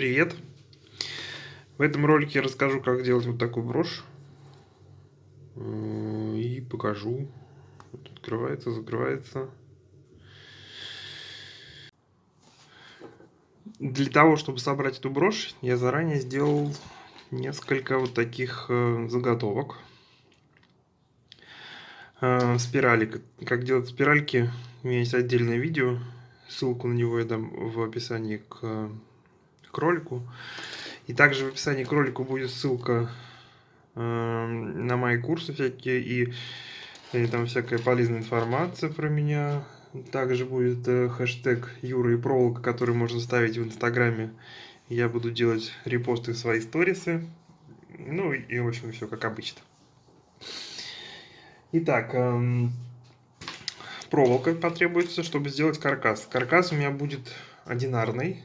Привет! В этом ролике я расскажу, как делать вот такую брошь. Э, и покажу. Вот открывается, закрывается. Для того, чтобы собрать эту брошь, я заранее сделал несколько вот таких э, заготовок. Э, спирали. Как делать спиральки, у меня есть отдельное видео. Ссылку на него я дам в описании к к ролику. И также в описании к ролику будет ссылка э, на мои курсы всякие и, и там всякая полезная информация про меня. Также будет э, хэштег Юра и проволока, который можно ставить в инстаграме. Я буду делать репосты в свои сторисы. Ну и, в общем, все как обычно. Итак, эм, проволока потребуется, чтобы сделать каркас. Каркас у меня будет одинарный.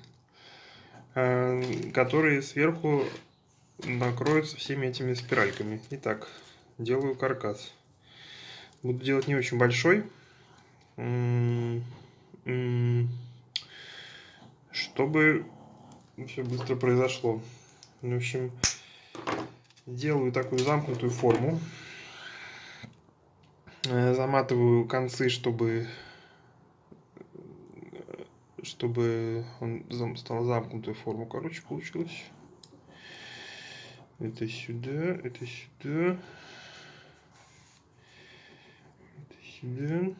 Э, которые сверху накроются всеми этими спиральками. Итак, делаю каркас. Буду делать не очень большой, чтобы все быстро произошло. В общем, делаю такую замкнутую форму. Э, заматываю концы, чтобы чтобы он стал замкнутую форму, короче, получилось. Это сюда, это сюда. Это сюда.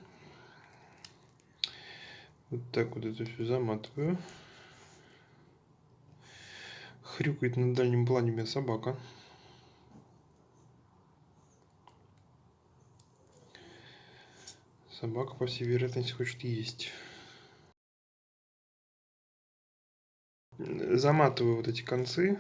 Вот так вот это все заматываю. Хрюкает на дальнем плане у меня собака. Собака, по всей вероятности, хочет есть. Заматываю вот эти концы.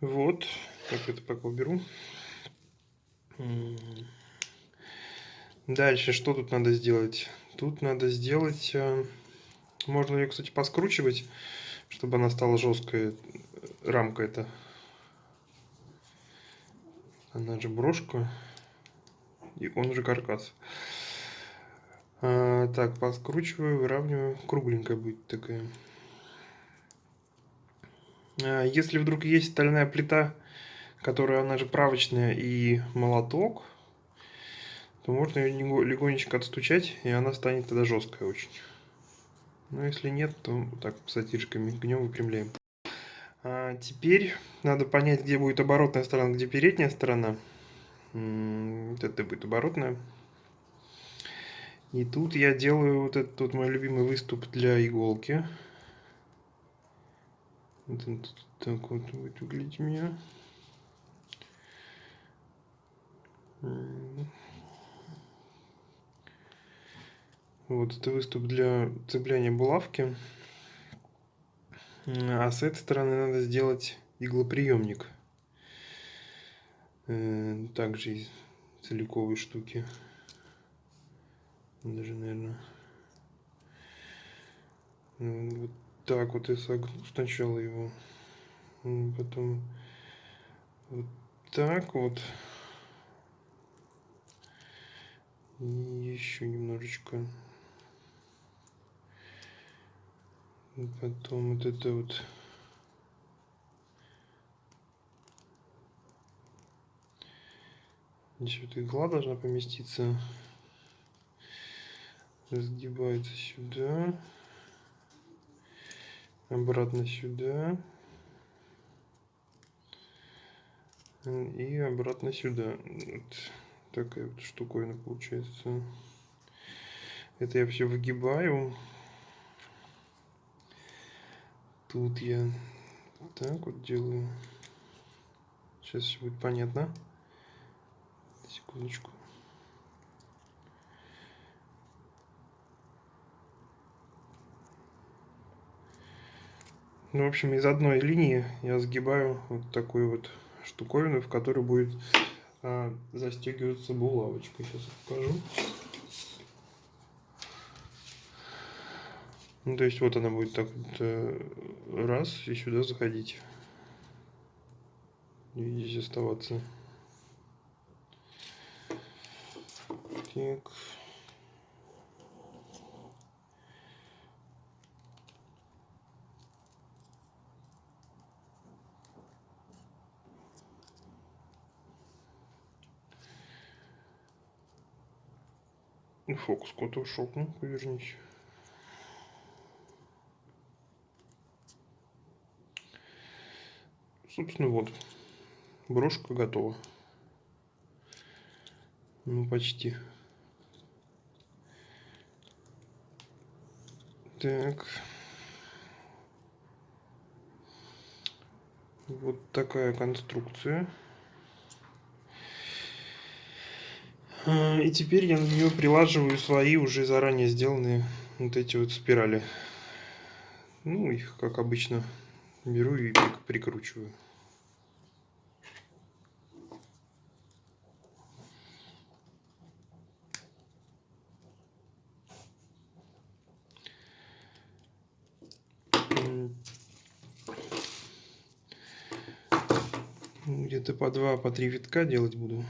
Вот, так это пока уберу. Дальше, что тут надо сделать? Тут надо сделать... Э, можно ее, кстати, поскручивать, чтобы она стала жесткая, рамка эта. Она же брошка, и он же каркас. А, так, подкручиваю, выравниваю. Кругленькая будет такая. А, если вдруг есть стальная плита, которая, она же правочная, и молоток, то можно ее легонечко отстучать, и она станет тогда жесткая очень. Но если нет, то так сатирками гнем выпрямляем. А теперь надо понять, где будет оборотная сторона, где передняя сторона. Вот это будет оборотная. И тут я делаю вот этот вот мой любимый выступ для иголки. Вот так вот будет выглядеть меня. Вот это выступ для цепляния булавки. А с этой стороны надо сделать иглоприемник. Э, также из целиковой штуки даже, наверное, вот так вот я согну сначала его, потом вот так вот, и еще немножечко, потом вот это вот. Здесь вот игла должна поместиться. Разгибается сюда, обратно сюда и обратно сюда. Вот такая вот штуковина получается. Это я все выгибаю. Тут я так вот делаю. Сейчас все будет понятно. Секундочку. Ну, в общем, из одной линии я сгибаю вот такую вот штуковину, в которой будет а, застегиваться булавочка. Сейчас покажу. Ну, то есть вот она будет так вот э, раз и сюда заходить. И здесь оставаться. Так. Фокус куда-то ушел, ну, повернись. Собственно, вот. Брошка готова. Ну, почти. Так. Вот такая конструкция. А, и теперь я на нее прилаживаю свои уже заранее сделанные вот эти вот спирали. Ну, их, как обычно, беру и прикручиваю. Где-то по два, по три витка делать буду.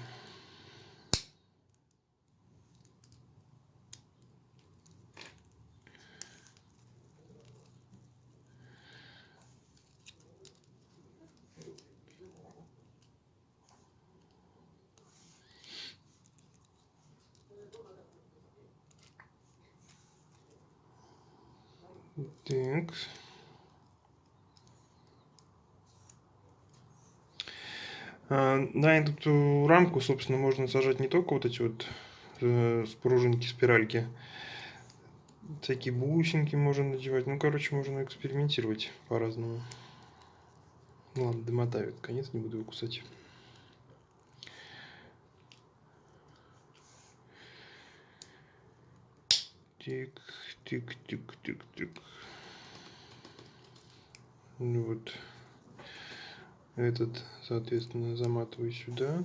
Так. На эту рамку, собственно, можно сажать не только вот эти вот э, спружинки, спиральки, всякие бусинки можно надевать. Ну, короче, можно экспериментировать по-разному. Ну, ладно, домотаю конец, не буду его кусать. Тик, тик, тик, тик, тик. Ну вот. Этот, соответственно, заматываю сюда.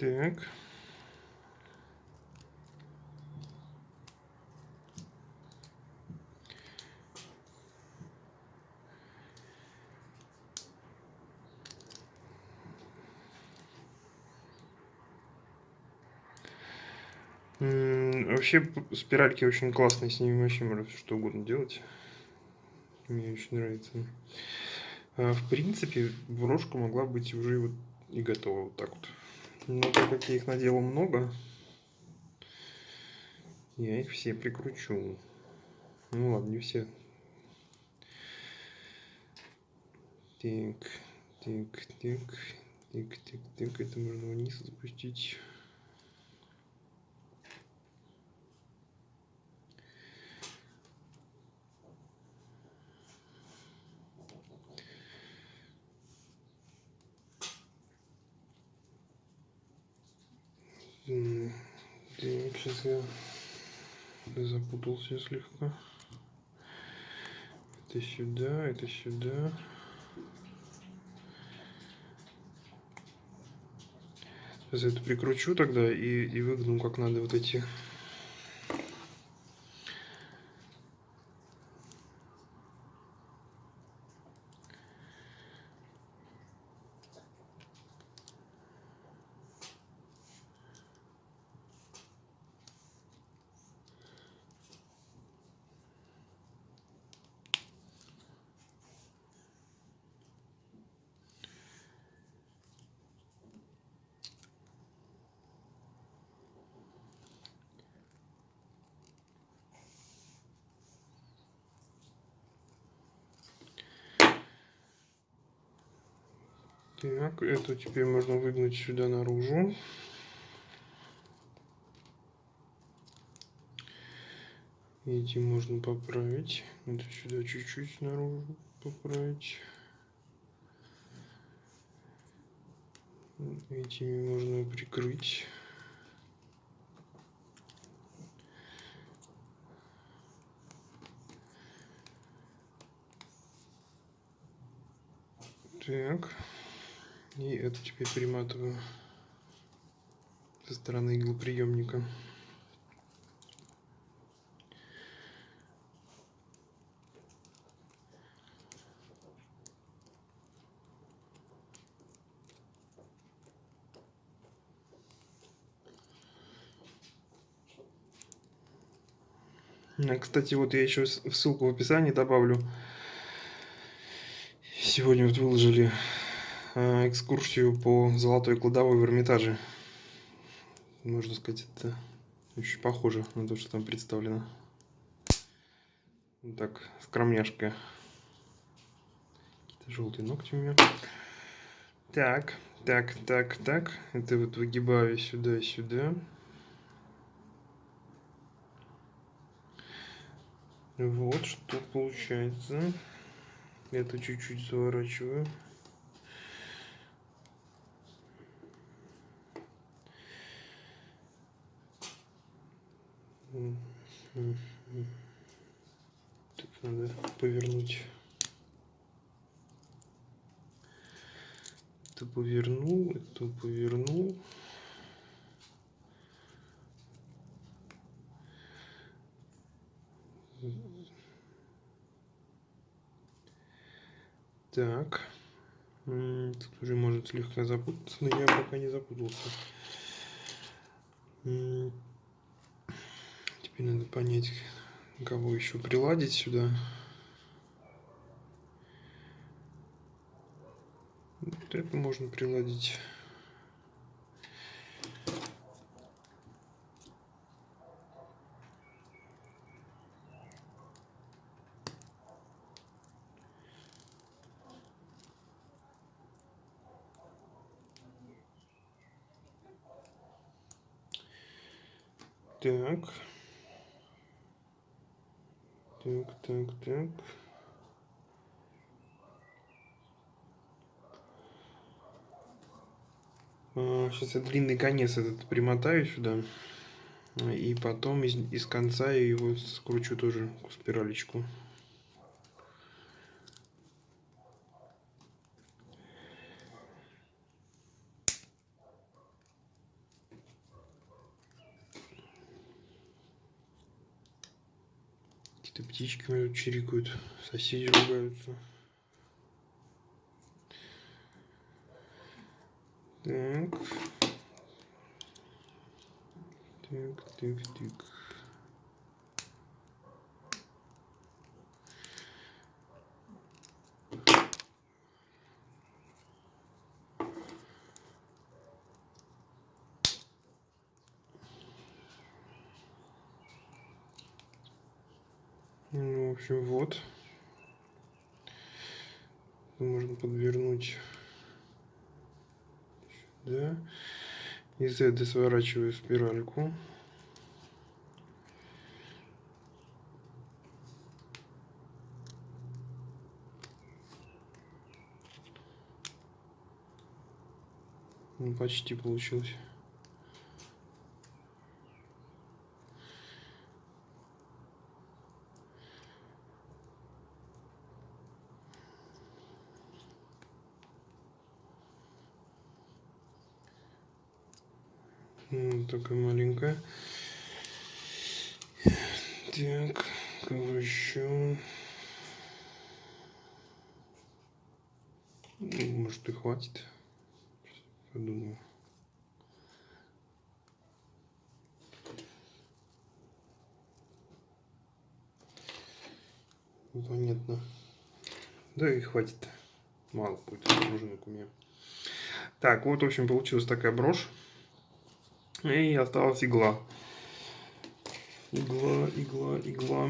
Так. Вообще спиральки очень классные, с ними вообще можно что угодно делать. Мне очень нравится. А, в принципе, брошка могла быть уже вот и готова вот так вот. Но так как я их наделал много, я их все прикручу. Ну ладно, не все. Так, так, так, так, так, так, это можно вниз запустить. Так, сейчас я запутался слегка. Это сюда, это сюда. Сейчас это прикручу тогда и, и выгну как надо вот эти Эту теперь можно выгнать сюда наружу. Эти можно поправить. Это сюда чуть-чуть наружу поправить. Этими можно прикрыть. Так. И это теперь приматываю со стороны иглоприемника. Кстати, вот я еще ссылку в описании добавлю. Сегодня вот выложили экскурсию по золотой кладовой в Эрмитаже. Можно сказать, это очень похоже на то, что там представлено. Вот так, скромняшка. Какие-то желтые ногти у меня. Так, так, так, так. Это вот выгибаю сюда сюда. Вот что получается. Это чуть-чуть заворачиваю. Так, надо повернуть. Это повернул, это повернул. Так. Тут уже может слегка запутаться, но я пока не запутался. Теперь надо понять, кого еще приладить сюда. Вот это можно приладить. Так. Так, так, так. А, сейчас я длинный конец этот примотаю сюда. И потом из, из конца его скручу тоже спиралечку. Какие-то птички чирикают, соседи ругаются. Так. Так, так, так. Ну, в общем, вот. Можно подвернуть сюда. Этой сворачиваю спиральку. Ну, почти получилось. Вот такая маленькая. Так, кого еще? Ну, может и хватит. Подумаю. Понятно. Да и хватит. Мало будет пружинок у меня. Так, вот, в общем, получилась такая брошь. И осталась игла. Игла, игла, игла.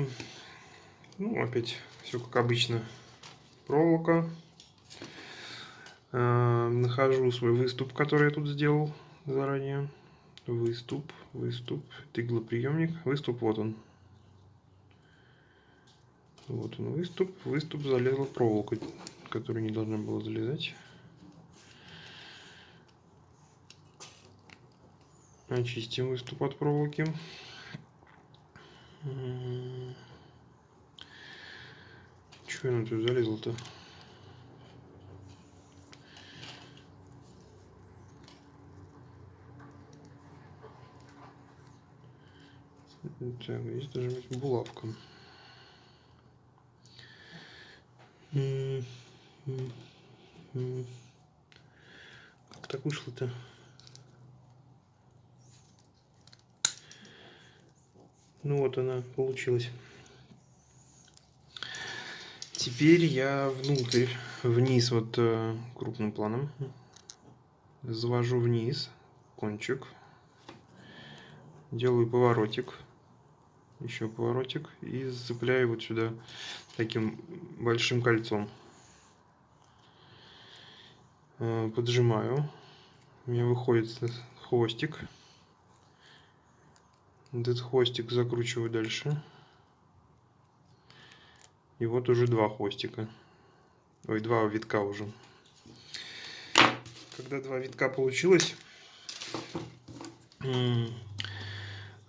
Ну, опять все как обычно. Проволока. Э, нахожу свой выступ, который я тут сделал заранее. Выступ, выступ. Это иглоприемник. Выступ, вот он. Вот он выступ. Выступ залезла проволока, которая не должна была залезать. Очистим выступ от проволоки. Чего она тут залезла-то? Так, здесь должна быть булавка. Как так вышло-то? Вот она получилась. Теперь я внутрь, вниз вот э, крупным планом завожу вниз кончик, делаю поворотик, еще поворотик и зацепляю вот сюда таким большим кольцом. Э, поджимаю, у меня выходит хвостик. Этот хвостик закручиваю дальше. И вот уже два хвостика. Ой, два витка уже. Когда два витка получилось,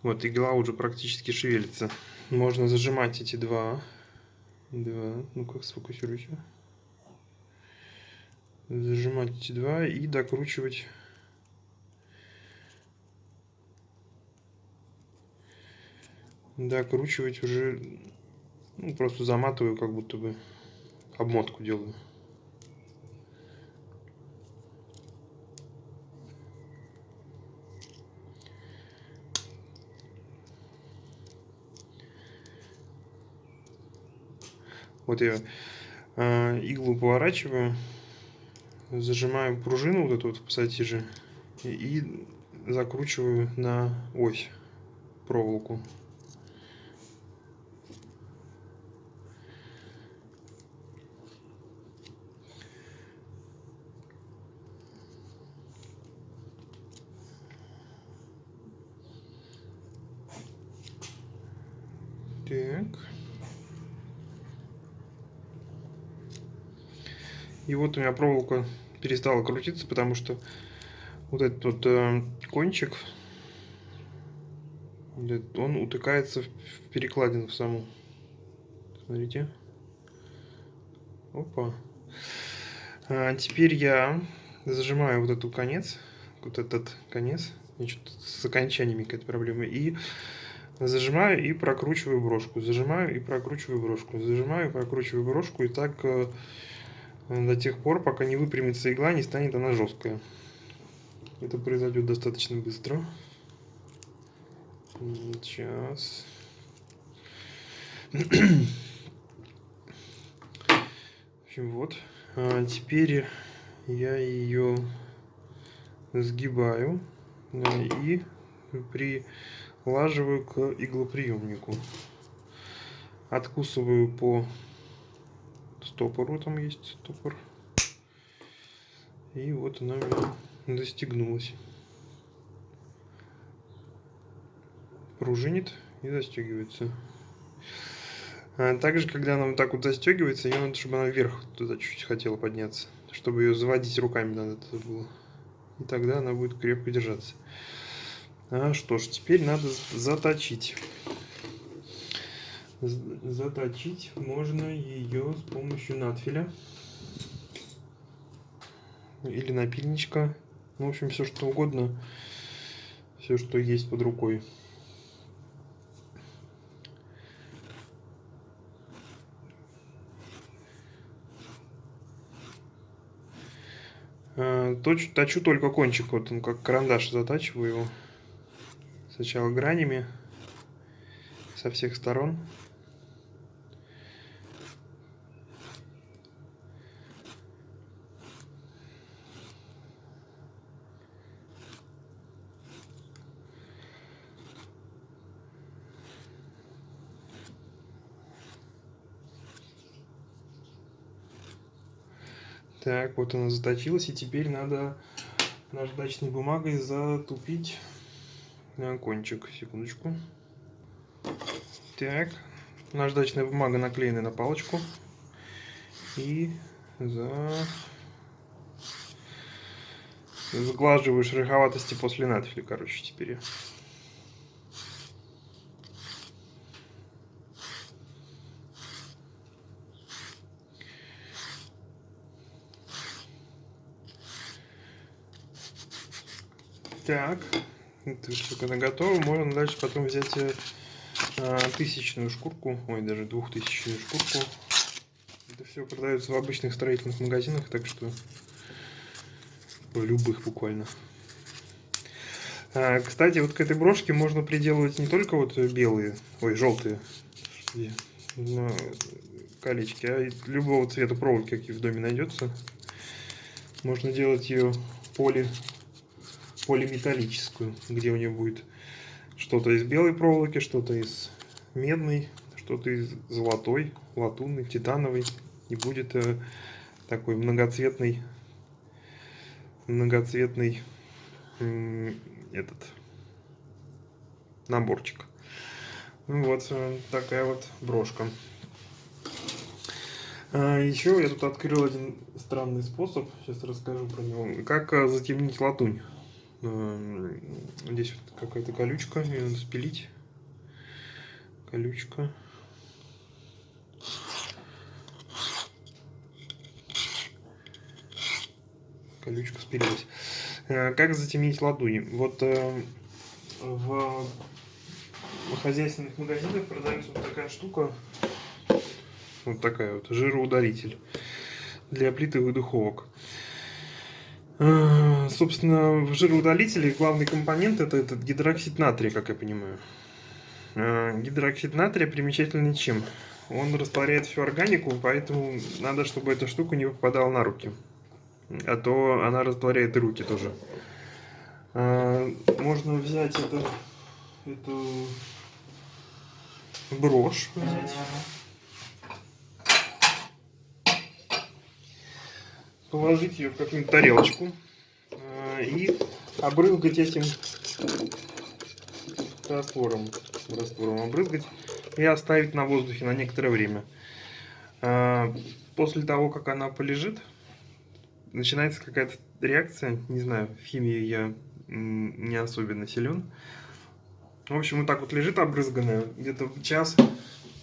вот игла уже практически шевелится. Можно зажимать эти два. Два. Ну как сфокусируйся. Зажимать эти два и докручивать докручивать уже ну, просто заматываю как будто бы обмотку делаю. Вот я э, иглу поворачиваю зажимаю пружину вот эту вот в пассатиже и, и закручиваю на ось проволоку Так. И вот у меня проволока перестала крутиться, потому что вот этот вот э, кончик, он утыкается в перекладину в саму. Смотрите. Опа. А теперь я зажимаю вот эту конец, вот этот конец, с окончаниями какая-то проблема, и Зажимаю и прокручиваю брошку, зажимаю и прокручиваю брошку, зажимаю и прокручиваю брошку, и так э, до тех пор, пока не выпрямится игла, не станет она жесткая. Это произойдет достаточно быстро. Сейчас. В общем, вот. А теперь я ее сгибаю и при прилаживаю к иглоприемнику. Откусываю по стопору, там есть стопор. И вот она меня застегнулась. Пружинит и застегивается. А также, когда она вот так вот застегивается, ее надо, чтобы она вверх туда чуть-чуть хотела подняться. Чтобы ее заводить руками надо это было. И тогда она будет крепко держаться. А что ж, теперь надо заточить. Заточить можно ее с помощью надфиля. Или напильничка. Ну, в общем, все что угодно. Все, что есть под рукой. А, точу, точу только кончик, вот он как карандаш затачиваю его сначала гранями со всех сторон. Так, вот она заточилась, и теперь надо наждачной бумагой затупить кончик, секундочку. Так, наждачная бумага наклеена на палочку. И за... сглаживаю шероховатости после надфиля, короче, теперь. Так, это все когда готово, можно дальше потом взять э, а, тысячную шкурку, ой, даже двухтысячную шкурку. Это все продается в обычных строительных магазинах, так что в любых буквально. А, кстати, вот к этой брошке можно приделывать не только вот белые, ой, желтые колечки, а любого цвета проволоки, какие в доме найдется. Можно делать ее поли полиметаллическую, где у нее будет что-то из белой проволоки, что-то из медной, что-то из золотой, латунной, титановой. И будет э, такой многоцветный, многоцветный э, этот наборчик. Вот э, такая вот брошка. А, еще я тут открыл один странный способ, сейчас расскажу про него. Как э, затемнить латунь. Эм, здесь вот какая-то колючка, ее надо спилить. Колючка. Колючка спилилась. Э, как затемнить ладони? Вот э, в хозяйственных магазинах продается вот такая штука. Вот такая вот, жироудалитель для плит и духовок. Э, собственно, в жироудалителе главный компонент это этот гидроксид натрия, как я понимаю. Э, гидроксид натрия примечательный чем? Он растворяет всю органику, поэтому надо, чтобы эта штука не попадала на руки. А то она растворяет руки тоже. Э, можно взять это, эту брошь взять. Положить ее в какую-нибудь тарелочку э, и обрызгать этим раствором, раствором обрызгать и оставить на воздухе на некоторое время. Э, после того, как она полежит, начинается какая-то реакция, не знаю, в химии я не особенно силен. В общем, вот так вот лежит обрызганная, где-то час,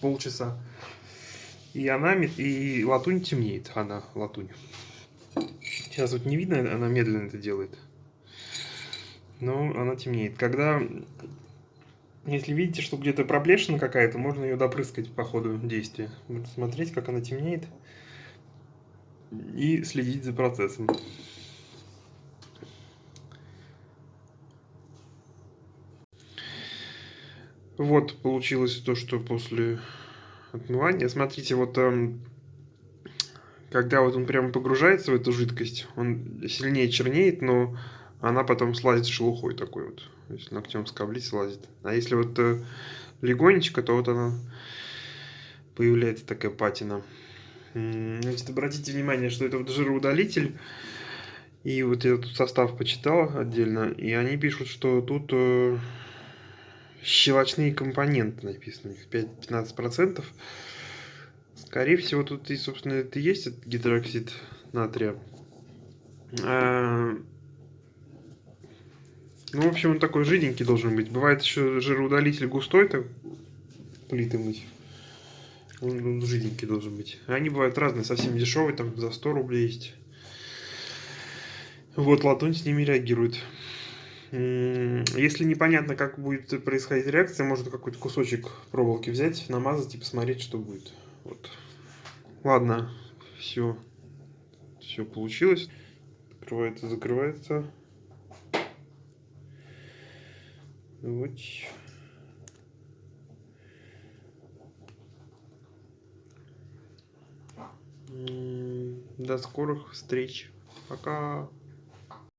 полчаса. И она, и латунь темнеет, она, латунь. Сейчас вот не видно, она медленно это делает. Но она темнеет. Когда, если видите, что где-то проплешина какая-то, можно ее допрыскать по ходу действия. Вот смотреть, как она темнеет. И следить за процессом. Вот получилось то, что после отмывания. Смотрите, вот эм, когда вот он прямо погружается в эту жидкость, он сильнее чернеет, но она потом слазит шелухой такой вот. Если ногтем скоблить, слазит. А если вот э, легонечко, то вот она появляется такая патина. Значит, обратите внимание, что это вот жироудалитель. И вот я тут состав почитал отдельно, и они пишут, что тут э, щелочные компоненты написаны, 5-15%. Скорее всего, тут и, собственно, это и есть этот гидроксид натрия. А... Ну, в общем, он такой жиденький должен быть. Бывает еще жироудалитель густой, так плиты мыть. Он, жиденький должен быть. Они бывают разные, совсем дешевые, там за 100 рублей есть. Вот, латунь с ними реагирует. Если непонятно, как будет происходить реакция, можно какой-то кусочек проволоки взять, намазать и посмотреть, что будет. Вот. Ладно, все. Все получилось. Открывается, закрывается. Вот. До скорых встреч. Пока.